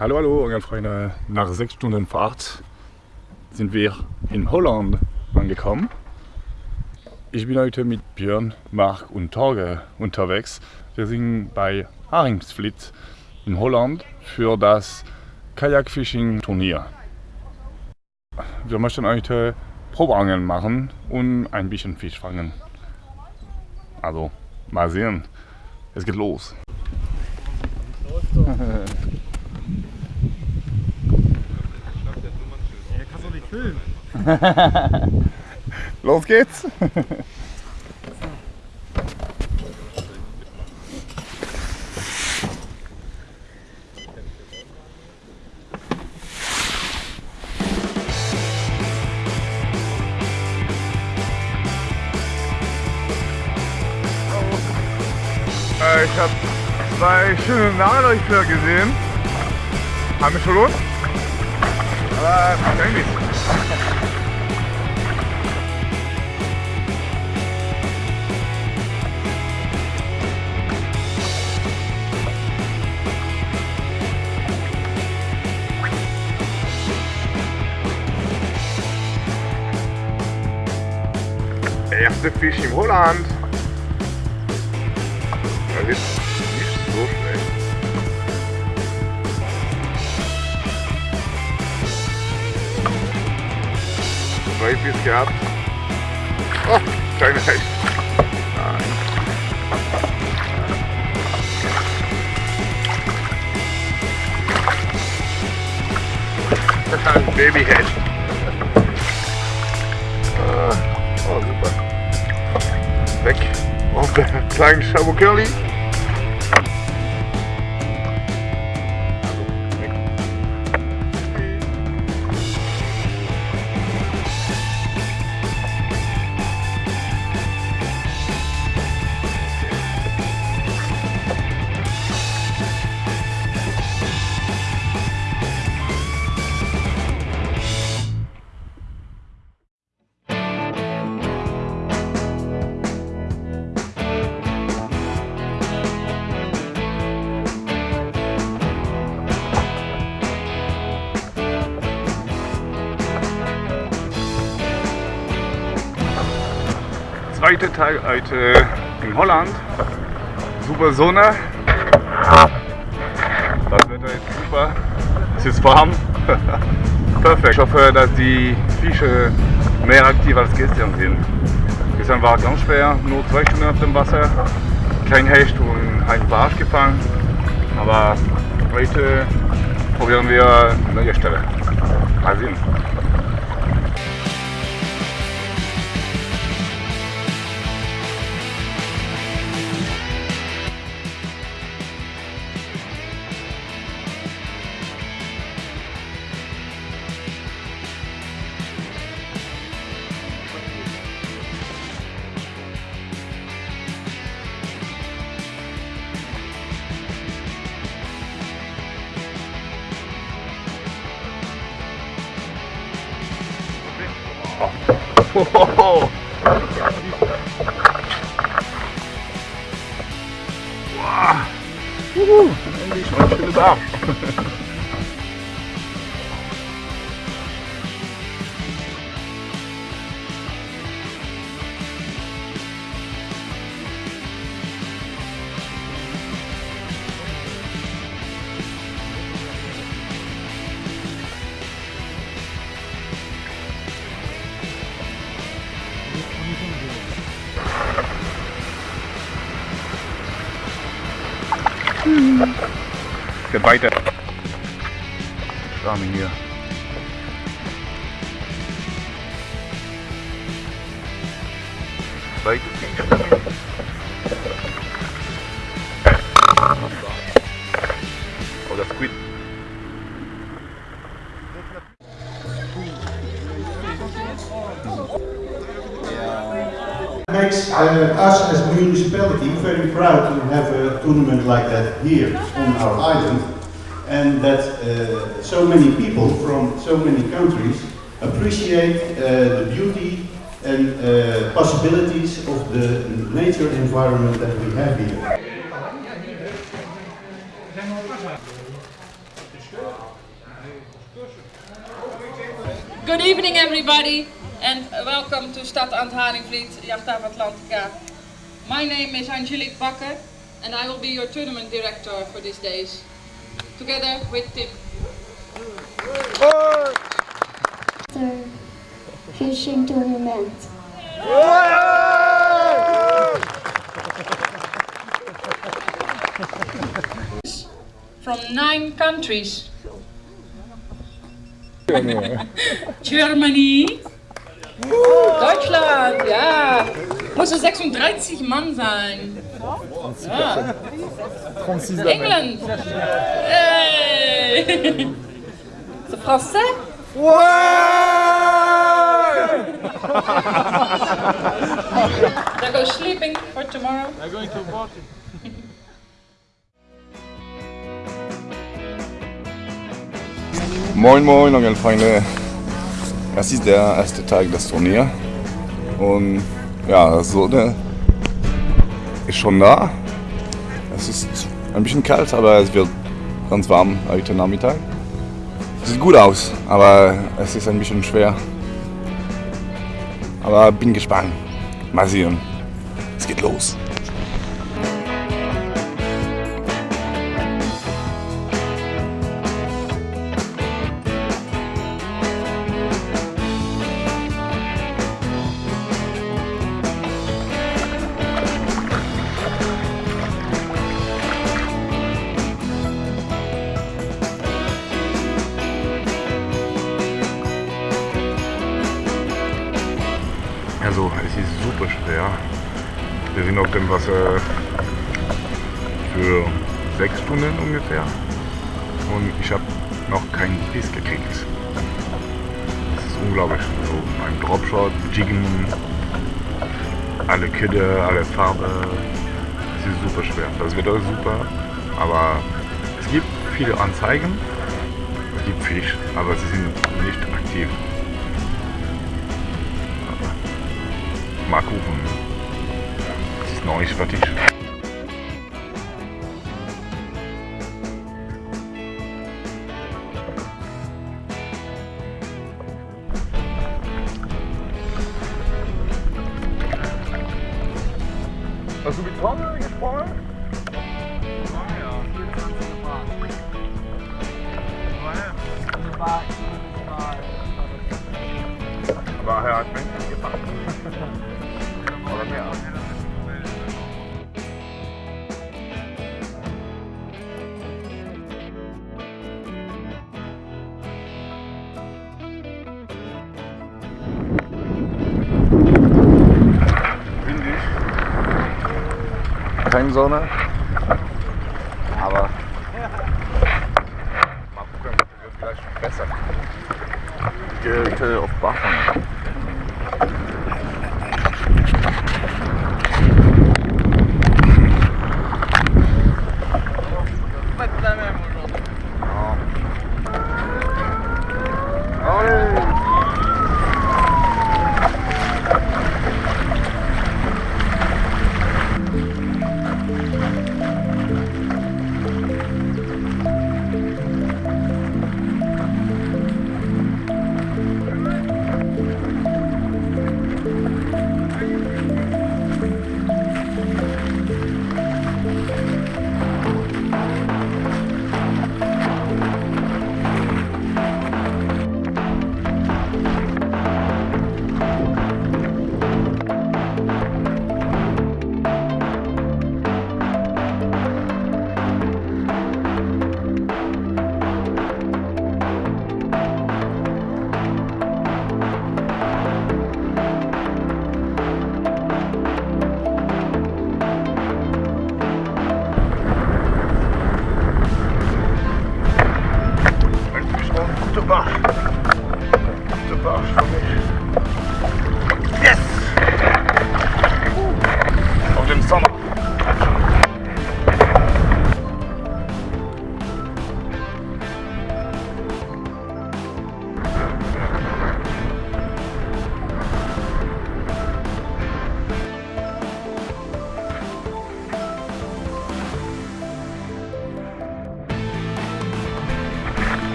Hallo, hallo, Orgelfreunde. Nach sechs Stunden Fahrt sind wir in Holland angekommen. Ich bin heute mit Björn, Marc und Torge unterwegs. Wir sind bei Haringsvliet in Holland für das Kajakfishing-Turnier. Wir möchten heute Probeangeln machen und ein bisschen Fisch fangen. Also, mal sehen. Es geht los. Los geht's! Äh, ich habe zwei schöne Nadelrichter gesehen. Haben wir schon los? Aber eigentlich. Erste Fisch im Holland. Das ist nicht so schlecht. Zwei Biss gehabt. Oh, kleine Hecht. Ein Babyhecht. Auf der kleinen Zweiter Tag heute in Holland. Super Sonne. Das Wetter ist super. Es ist warm. Perfekt. Ich hoffe, dass die Fische mehr aktiv als gestern sind. Gestern war es ganz schwer, nur zwei Stunden auf dem Wasser. Kein Hecht und ein Barsch gefangen. Aber heute probieren wir eine neue Stelle. Mal sehen. Wow. Wow. Endlich mal ein schönes Arsch. Weiter. Schwarme hier. Weiter. Oh, das Squid. makes uh, us as a municipality very proud to have a tournament like that here on our island and that uh, so many people from so many countries appreciate uh, the beauty and uh, possibilities of the nature environment that we have here. Good evening everybody and welcome to Stad Antharingvliet, Jachthaven Atlantica. My name is Angelique Bakker and I will be your tournament director for these days. Together with Tim. After fishing tournament. From nine countries. Germany. Deutschland, ja. Moesten 36 36 personnes. 36 England hey C'est français Ouais They're going sleeping for tomorrow. They're going to party. Moin Moin Angelfreunde! Das ist der erste Tag des Turniers und ja, so eine ist schon da. Es ist ein bisschen kalt, aber es wird ganz warm heute Nachmittag. Sieht gut aus, aber es ist ein bisschen schwer. Aber bin gespannt. Mal sehen. Es geht los. Unglaublich. So ein Dropshot, Jiggen, alle Kidde, alle Farbe. Es ist super schwer. Das Wetter ist super, aber es gibt viele Anzeigen. Es gibt Fisch, aber sie sind nicht aktiv. Mal gucken. Es ist noch nicht friend.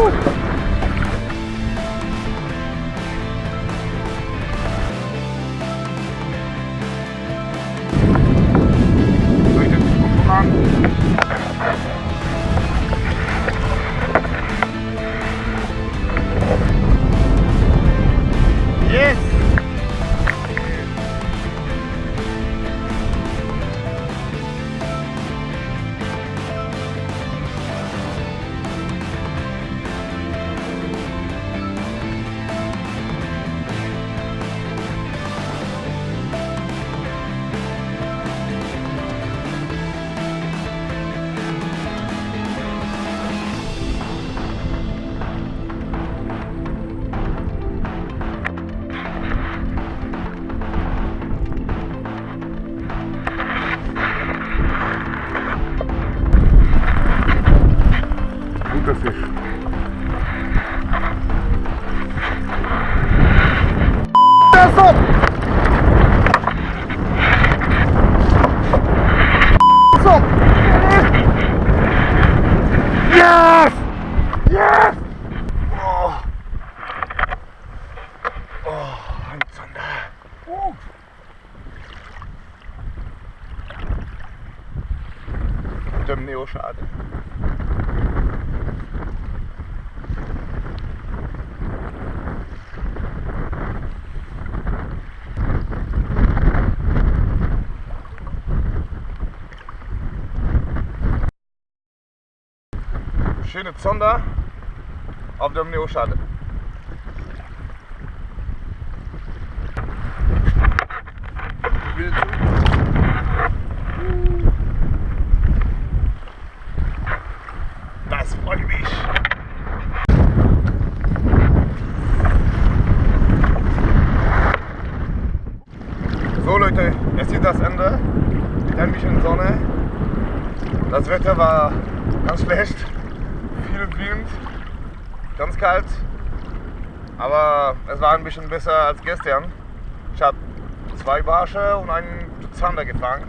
Woo! Dem Neoschade. Schöne Zonder auf dem Neoschade. Das freut mich. So Leute, jetzt ist das Ende. Ein bisschen Sonne. Das Wetter war ganz schlecht. Viel Wind, ganz kalt. Aber es war ein bisschen besser als gestern. Ich habe zwei Barsche und einen Zander gefangen.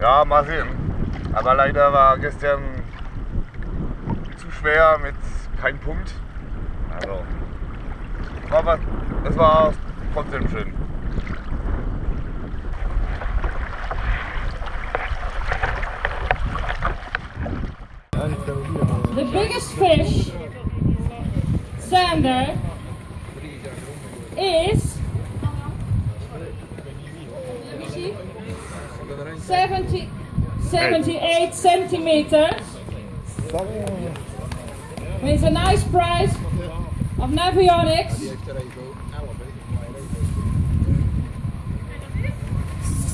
Ja, mal sehen. Aber leider war gestern zu schwer mit keinem Punkt. Also, was, es war trotzdem schön. The biggest fish, Sander, is. Let 70, 78 centimeters. With a nice price of Navionics.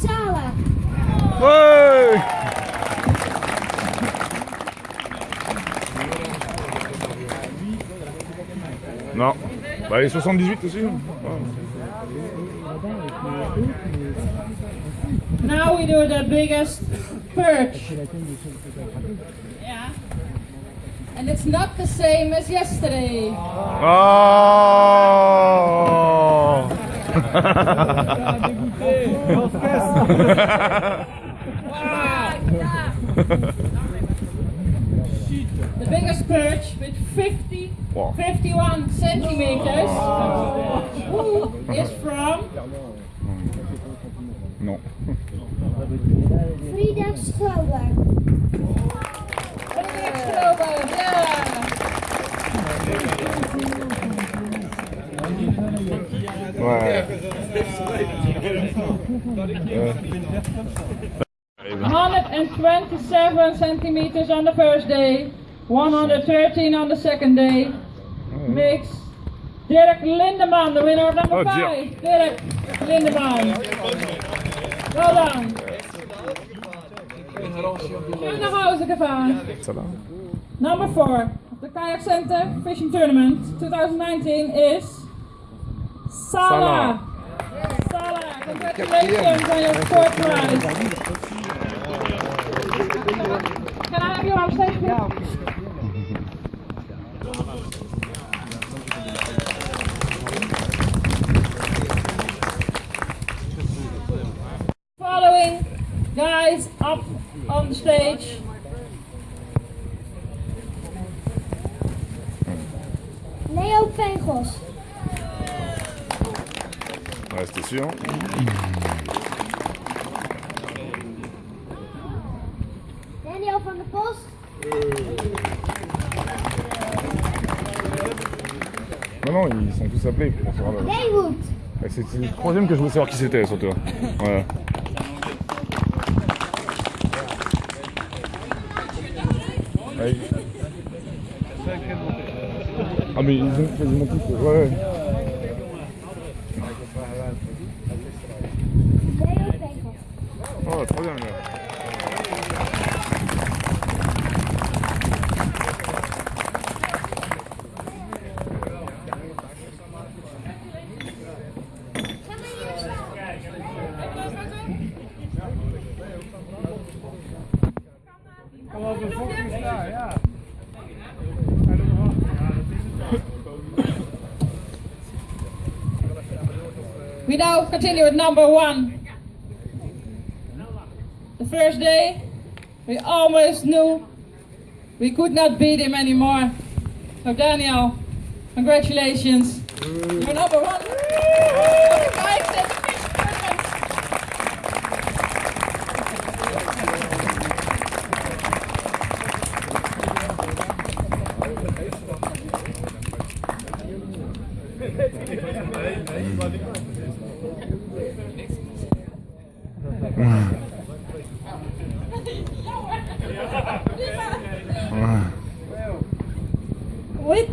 Sala. Ouais Non. Bah les 78 aussi. Now we do the biggest perch. Yeah. And it's not the same as yesterday. Oh The biggest perch with 50, Wow. 51 centimeters oh. Ooh, is from Non. Frida Strober. Oktober. Yeah. Ouais. 127 centimeters on the first day, 113 on the second day. Makes Derek Lindeman the winner of number Oh, five. Dirk Lindeman. Well done. En naar huis gevaar. Number four the Kayak Center Fishing Tournament 2019 is Sala. Sala, congratulations on your fourth prize. Can I have you on stage, guys up on the stage. Leo. Ouais, c'était sûr. Daniel van der Post. Non, non, ils sont tous appelés pour. Et C'est c'est le troisième que je voulais savoir qui c'était surtout. Ouais. Ah mais ils ont quasiment tous. Ouais. ouais. Now continue with number one. The first day, we almost knew we could not beat him anymore. So Daniel, congratulations. You're number one. Guys, that's a big tournament. With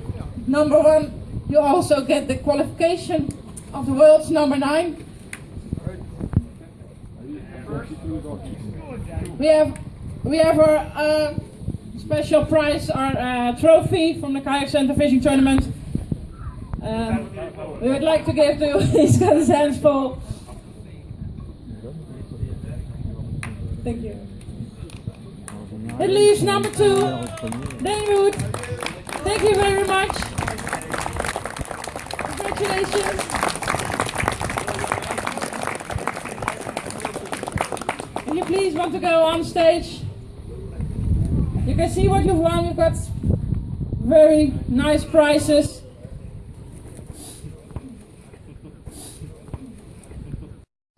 number one, you also get the qualification of the world's number nine. We have we have our uh, special prize, our uh, trophy from the kayak center fishing tournament. Um, we would like to give to his hands full. Thank you. It leaves number two, David. Thank you very much. Congratulations. If you please want to go on stage, you can see what you've won. You've got very nice prizes.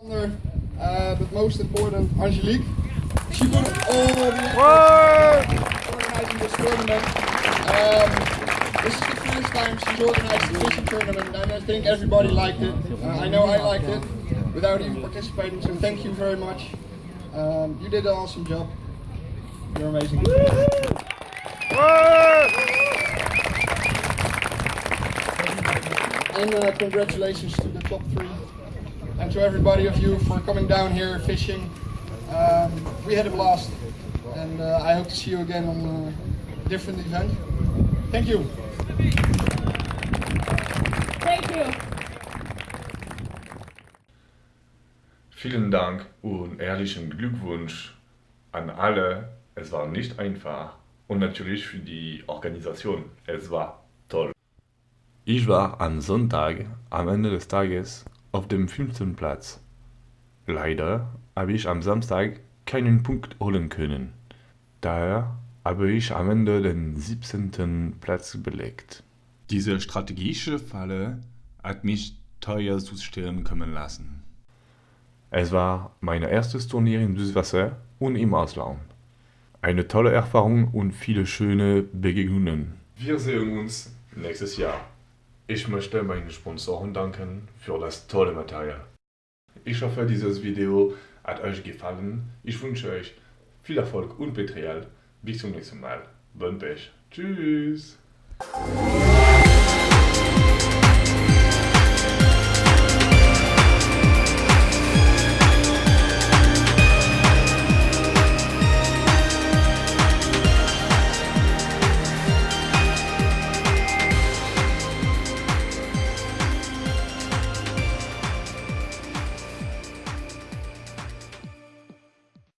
Under, uh, but most important, Angelique. She put all the effort organizing this tournament. Um, this is the first time she's organized a fishing tournament, and I think everybody liked it. Uh, I know I liked it without even participating, so thank you very much. Um, you did an awesome job. You're amazing. And uh, congratulations to the top three and to everybody of you for coming down here fishing. Um, we had a blast, and uh, I hope to see you again on a different event. Thank you. Thank you. Vielen Dank und ehrlichen Glückwunsch an alle. Es war nicht einfach und natürlich für die Organisation. Es war toll. Ich war am Sonntag am Ende des Tages auf dem fünften Platz. Leider habe ich am Samstag keinen Punkt holen können. Daher habe ich am Ende den 17. Platz belegt. Diese strategische Falle hat mich teuer zu stehen kommen lassen. Es war mein erstes Turnier im Süßwasser und im Ausland. Eine tolle Erfahrung und viele schöne Begegnungen. Wir sehen uns nächstes Jahr. Ich möchte meinen Sponsoren danken für das tolle Material. Ich hoffe, dieses Video hat euch gefallen. Ich wünsche euch viel Erfolg und Material. Bis zum nächsten Mal. Bon Pech. Tschüss. Yeah.